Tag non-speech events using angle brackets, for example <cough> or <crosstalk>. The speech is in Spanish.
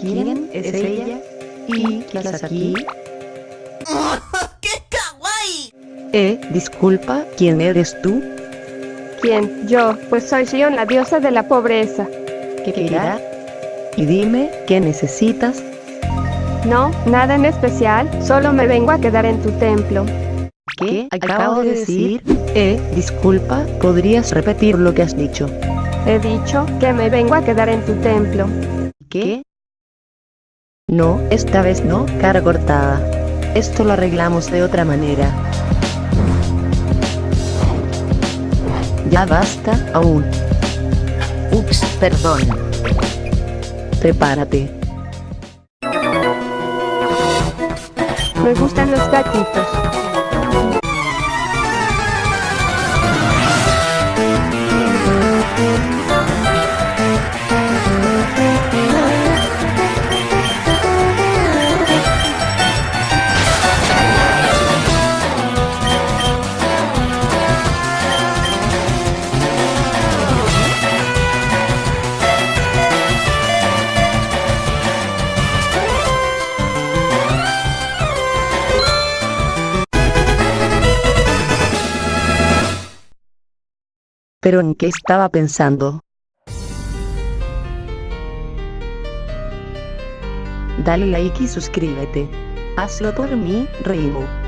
¿Quién es ella? ¿Y qué haces aquí? <laughs> ¡Qué kawaii! Eh, disculpa, ¿quién eres tú? ¿Quién? Yo, pues soy Shion, la diosa de la pobreza. ¿Qué querrá? Y dime, ¿qué necesitas? No, nada en especial, solo me vengo a quedar en tu templo. ¿Qué acabo de decir? Eh, disculpa, ¿podrías repetir lo que has dicho? He dicho que me vengo a quedar en tu templo. ¿Qué? No, esta vez no, cara cortada. Esto lo arreglamos de otra manera. Ya basta, aún. Ups, perdón. Prepárate. Me gustan los gatitos. ¿Pero en qué estaba pensando? Dale like y suscríbete. Hazlo por mí, Reimo.